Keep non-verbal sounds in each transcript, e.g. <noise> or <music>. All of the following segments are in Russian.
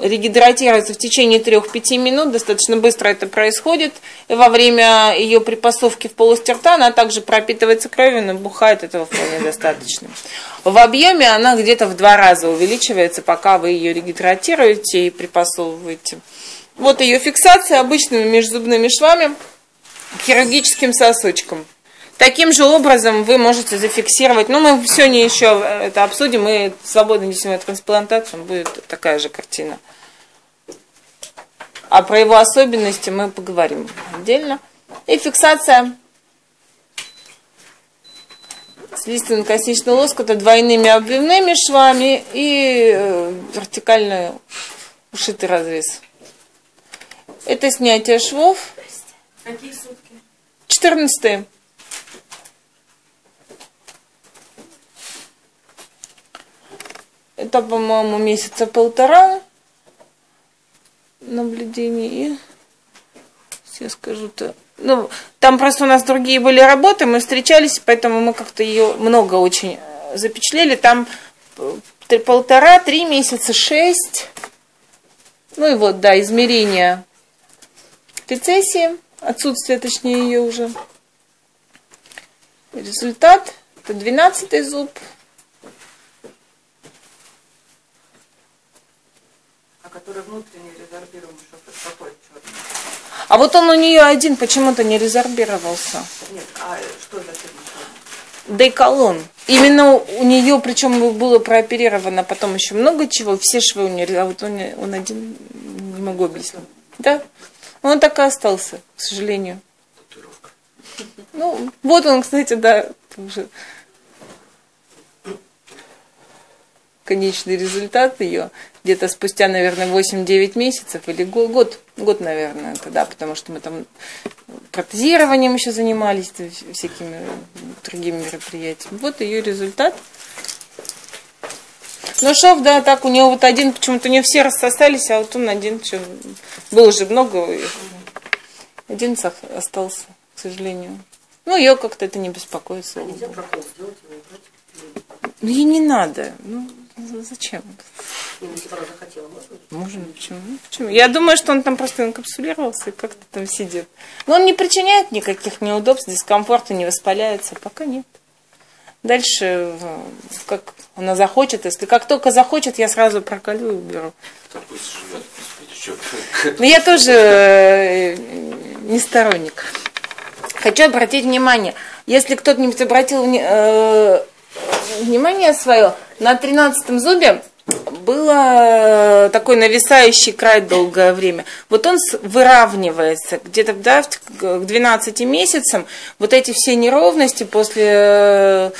регидратируется в течение 3-5 минут, достаточно быстро это происходит. И во время ее припасовки в полости рта она также пропитывается кровью, набухает, этого вполне достаточно. В объеме она где-то в два раза увеличивается, пока вы ее регидратируете и припасовываете. Вот ее фиксация обычными межзубными швами хирургическим сосочком. Таким же образом вы можете зафиксировать, ну мы сегодня еще это обсудим, мы свободно несем трансплантацию, будет такая же картина. А про его особенности мы поговорим отдельно. И фиксация слизистно-косничного лоскута двойными обвивными швами и э, вертикально ушитый разрез. Это снятие швов. Какие сутки? 14. Это, по-моему, месяца полтора наблюдений. И все скажу-то. Ну, там просто у нас другие были работы, мы встречались, поэтому мы как-то ее много очень э, запечатлели. Там полтора, три месяца, шесть. Ну и вот, да, измерения рецессии, отсутствие, точнее, ее уже. Результат – это двенадцатый зуб – который внутренне резорбируемый шов, какой черный? А вот он у нее один почему-то не резорбировался. Нет, а что за черный Дейколон. Именно у нее, причем было прооперировано потом еще много чего, все швы у нее, а вот он, он один, не могу объяснить. Да? Он так и остался, к сожалению. Татуировка. Ну, вот он, кстати, да, уже конечный результат ее где-то спустя, наверное, 8-9 месяцев или год, год, наверное, тогда, потому что мы там протезированием еще занимались, всякими другими мероприятиями. Вот ее результат. Ну, шов, да, так, у него вот один, почему-то не все рассосались, а вот он один, что, было уже много, один остался, к сожалению. Ну, ее как-то это не беспокоит, слава убрать? Ну, ей не надо. Ну, зачем? Захотела, можно? Можно, почему? Почему? Я думаю, что он там просто инкапсулировался и как-то там сидит. Но он не причиняет никаких неудобств, дискомфорта, не воспаляется. Пока нет. Дальше, э, как она захочет, если как только захочет, я сразу проколю и уберу. <laughs> Но я тоже э, не сторонник. Хочу обратить внимание, если кто-нибудь обратил э, внимание свое, на тринадцатом зубе было э, такой нависающий край долгое время. Вот он выравнивается где-то да, к 12 месяцам. Вот эти все неровности после э,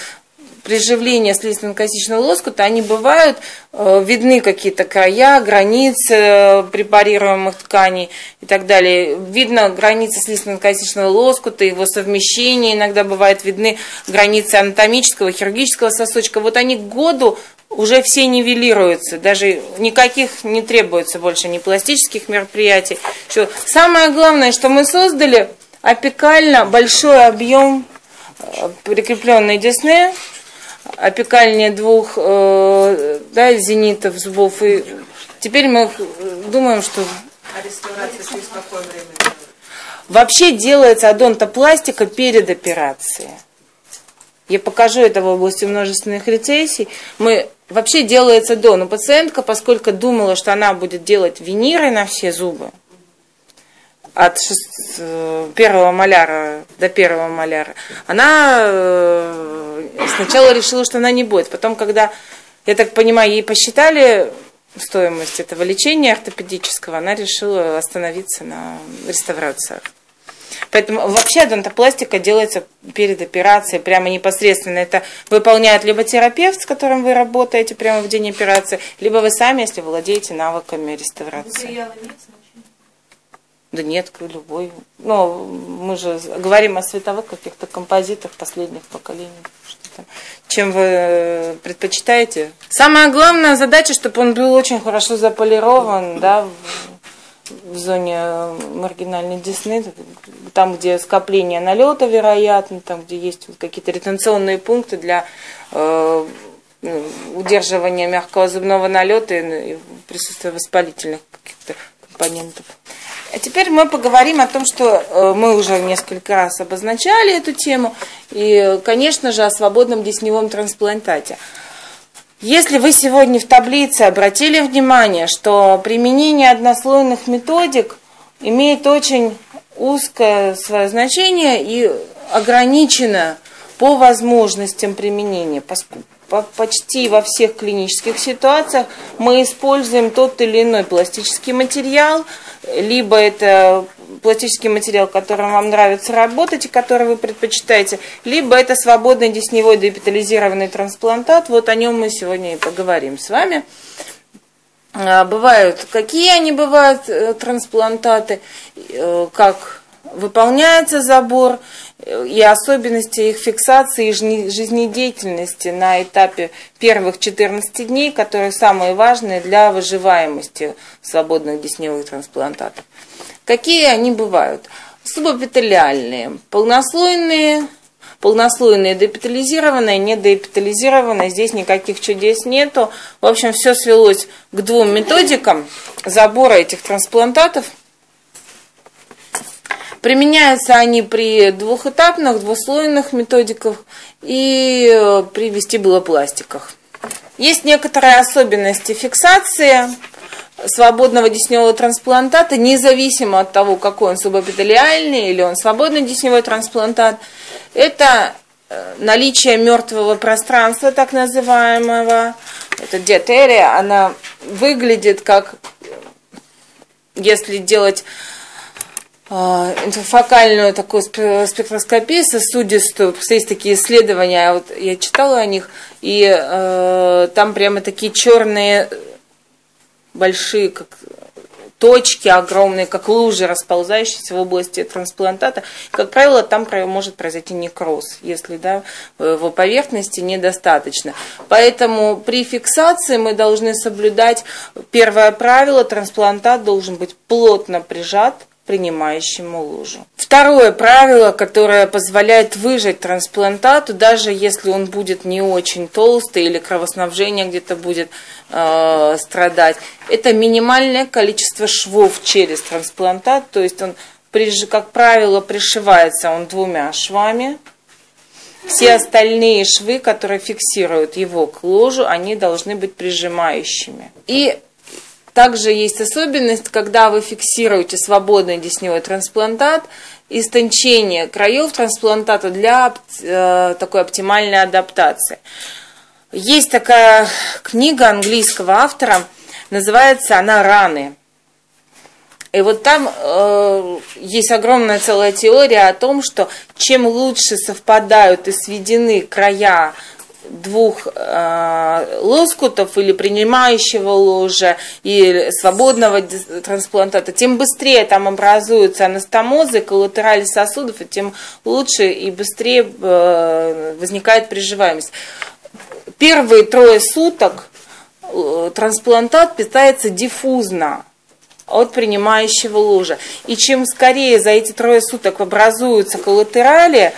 приживления слизистно-косичного лоскута, они бывают, э, видны какие-то края, границы препарируемых тканей и так далее. Видно границы слизистно-косичного лоскута, его совмещение, иногда бывает видны границы анатомического, хирургического сосочка. Вот они к году уже все нивелируются, даже никаких не требуется больше ни пластических мероприятий. Что самое главное, что мы создали опекально большой объем э, прикрепленной десны, опекальнее двух э, да, зенитов, зубов. И теперь мы думаем, что... А реставрация через какое время? Вообще делается адонтопластика перед операцией. Я покажу это в области множественных рецессий. Мы вообще делается до, но пациентка, поскольку думала, что она будет делать виниры на все зубы, от. Э, первого маляра до первого маляра, она э, сначала решила, что она не будет. Потом, когда, я так понимаю, ей посчитали стоимость этого лечения ортопедического, она решила остановиться на реставрациях. Поэтому вообще донтопластика делается перед операцией, прямо непосредственно. Это выполняет либо терапевт, с которым вы работаете прямо в день операции, либо вы сами, если владеете навыками реставрации. Да нет, любой. Но мы же говорим о световых каких-то композитах последних поколений. Что-то. Чем вы предпочитаете? Самая главная задача, чтобы он был очень хорошо заполирован, да, в, зоне маргинальной десны, там, где скопление налета, вероятно, там, где есть какие-то ретенционные пункты для э, ну, удерживания мягкого зубного налета и, и присутствия воспалительных каких-то компонентов. А теперь мы поговорим о том, что э, мы уже несколько раз обозначали эту тему, и, конечно же, о свободном десневом трансплантате. Если вы сегодня в таблице обратили внимание, что применение однослойных методик имеет очень узкое свое значение и ограничено по возможностям применения, почти во всех клинических ситуациях мы используем тот или иной пластический материал, либо это пластический материал, которым вам нравится работать и который вы предпочитаете, либо это свободный десневой депитализированный трансплантат. Вот о нем мы сегодня и поговорим с вами. А, бывают, какие они бывают, э, трансплантаты, э, как выполняется забор, и особенности их фиксации и жизнедеятельности на этапе первых 14 дней, которые самые важные для выживаемости свободных десневых трансплантатов. Какие они бывают? Субэпителиальные, полнослойные, полнослойные депитализированные, недоэпитализированные, здесь никаких чудес нету. В общем, все свелось к двум методикам забора этих трансплантатов – Применяются они при двухэтапных, двуслойных методиках и э, при вестибулопластиках. Есть некоторые особенности фиксации свободного десневого трансплантата, независимо от того, какой он субэпителиальный или он свободный десневой трансплантат. Это э, наличие мертвого пространства, так называемого. Это диатерия, она выглядит как, если делать а, интерфокальную такую спектроскопию сосудистую. Есть такие исследования, вот я читала о них, и э, там прямо такие черные большие, как точки огромные, как лужи, расползающиеся в области трансплантата. Как правило, там может произойти некроз, если да, его поверхности недостаточно. Поэтому при фиксации мы должны соблюдать первое правило, трансплантат должен быть плотно прижат принимающему лужу. Второе правило, которое позволяет выжать трансплантату, даже если он будет не очень толстый или кровоснабжение где-то будет э, страдать, это минимальное количество швов через трансплантат, то есть он, как правило, пришивается он двумя швами, все остальные швы, которые фиксируют его к ложу, они должны быть прижимающими. И также есть особенность, когда вы фиксируете свободный десневой трансплантат, истончение краев трансплантата для э, такой оптимальной адаптации. Есть такая книга английского автора, называется она «Раны». И вот там э, есть огромная целая теория о том, что чем лучше совпадают и сведены края двух э, лоскутов или принимающего ложа и свободного трансплантата, тем быстрее там образуются анастомозы, коллатерали сосудов, и тем лучше и быстрее э, возникает приживаемость. Первые трое суток э, трансплантат питается диффузно от принимающего ложа. И чем скорее за эти трое суток образуются коллатерали,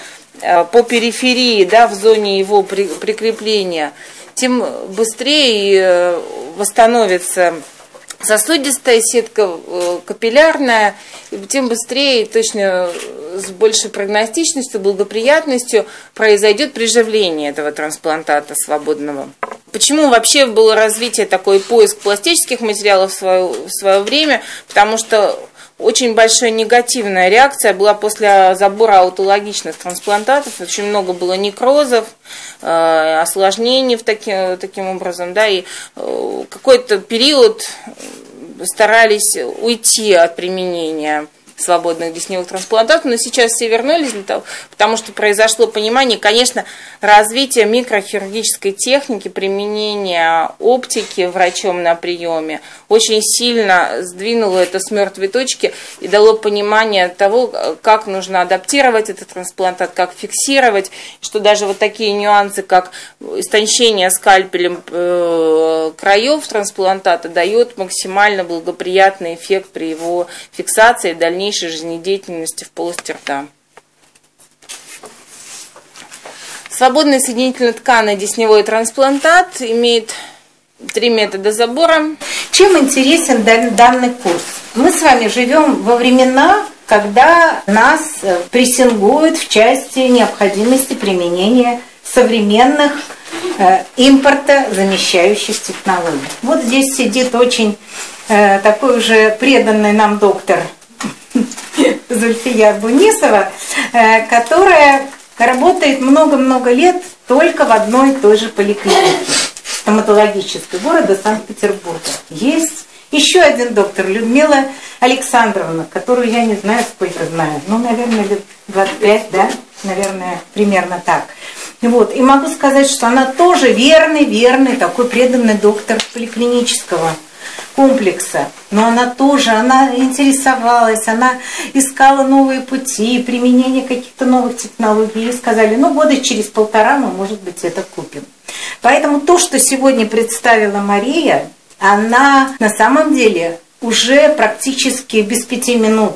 по периферии, да, в зоне его прикрепления, тем быстрее э, восстановится сосудистая сетка э, капиллярная, тем быстрее, точно с большей прогностичностью, благоприятностью произойдет приживление этого трансплантата свободного. Почему вообще было развитие такой поиск пластических материалов в свое, в свое время? Потому что очень большая негативная реакция была после забора аутологичных трансплантатов. Очень много было некрозов, э, осложнений в таки, таким образом. Да, и э, какой-то период старались уйти от применения свободных десневых трансплантатов, но сейчас все вернулись для того, потому что произошло понимание, конечно, развитие микрохирургической техники, применения оптики врачом на приеме. Очень сильно сдвинуло это с мертвой точки и дало понимание того, как нужно адаптировать этот трансплантат, как фиксировать, что даже вот такие нюансы, как истончение скальпелем э, краев трансплантата дает максимально благоприятный эффект при его фиксации дальнейшем дальнейшей жизнедеятельности в полости рта. Свободный соединительно-тканный десневой трансплантат имеет три метода забора. Чем интересен дан- данный курс? Мы с вами живем во времена, когда нас э, прессингуют в части необходимости применения современных э, импорта замещающих технологий. Вот здесь сидит очень э, такой уже преданный нам доктор Зульфия Бунисова, э, которая работает много-много лет только в одной и той же поликлинике стоматологической города Санкт-Петербурга. Есть еще один доктор, Людмила Александровна, которую я не знаю, сколько знаю, ну, наверное, лет 25, да, наверное, примерно так. Вот. И могу сказать, что она тоже верный, верный, такой преданный доктор поликлинического комплекса. Но она тоже, она интересовалась, она искала новые пути, применение каких-то новых технологий. И сказали, ну, года через полтора мы, может быть, это купим. Поэтому то, что сегодня представила Мария, она на самом деле уже практически без пяти минут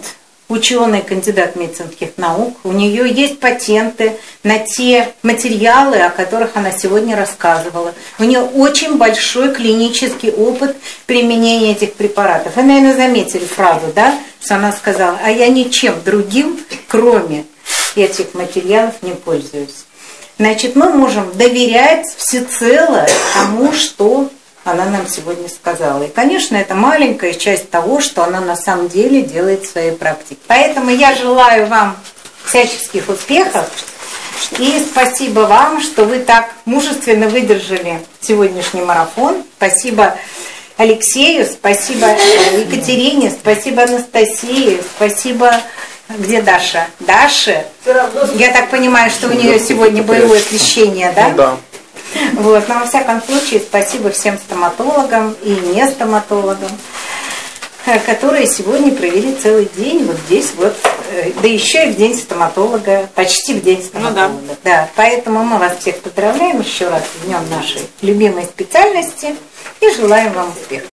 ученый, кандидат медицинских наук. У нее есть патенты на те материалы, о которых она сегодня рассказывала. У нее очень большой клинический опыт применения этих препаратов. Вы, наверное, заметили фразу, да, что она сказала, а я ничем другим, кроме этих материалов, не пользуюсь. Значит, мы можем доверять всецело тому, что она нам сегодня сказала. И, конечно, это маленькая часть того, что она на самом деле делает в своей практике. Поэтому я желаю вам всяческих успехов. И спасибо вам, что вы так мужественно выдержали сегодняшний марафон. Спасибо Алексею, спасибо Екатерине, спасибо Анастасии, спасибо где Даша? Даша? Я так понимаю, что у нее сегодня боевое крещение, да? Да. Вот, но во всяком случае, спасибо всем стоматологам и не стоматологам, э, которые сегодня провели целый день вот здесь вот, э, да еще и в день стоматолога, почти в день стоматолога. да. поэтому мы вас всех поздравляем еще раз с днем нашей любимой специальности и желаем вам успехов.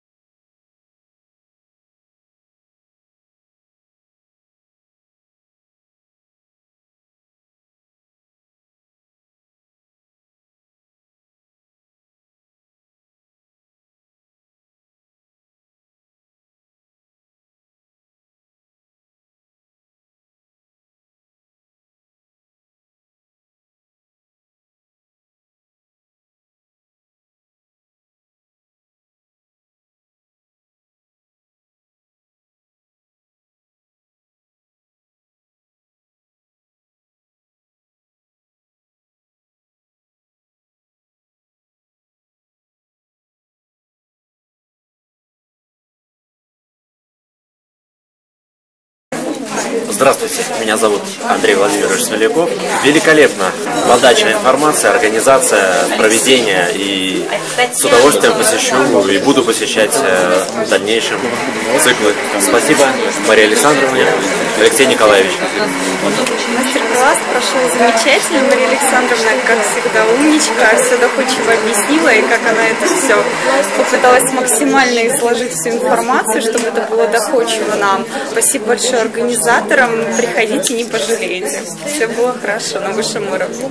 Здравствуйте, меня зовут Андрей Владимирович Смоляков. Великолепно подача информации, организация, проведение и с удовольствием посещу и буду посещать э, в дальнейшем циклы. Спасибо Марии Александровне, Алексей Николаевич. Мастер-класс прошел замечательно. Мария Александровна, как всегда, умничка, все доходчиво объяснила, и как она это все попыталась максимально изложить всю информацию, чтобы это было доходчиво нам. Спасибо большое организаторам. Приходите, не пожалеете. Все было хорошо на высшем уровне.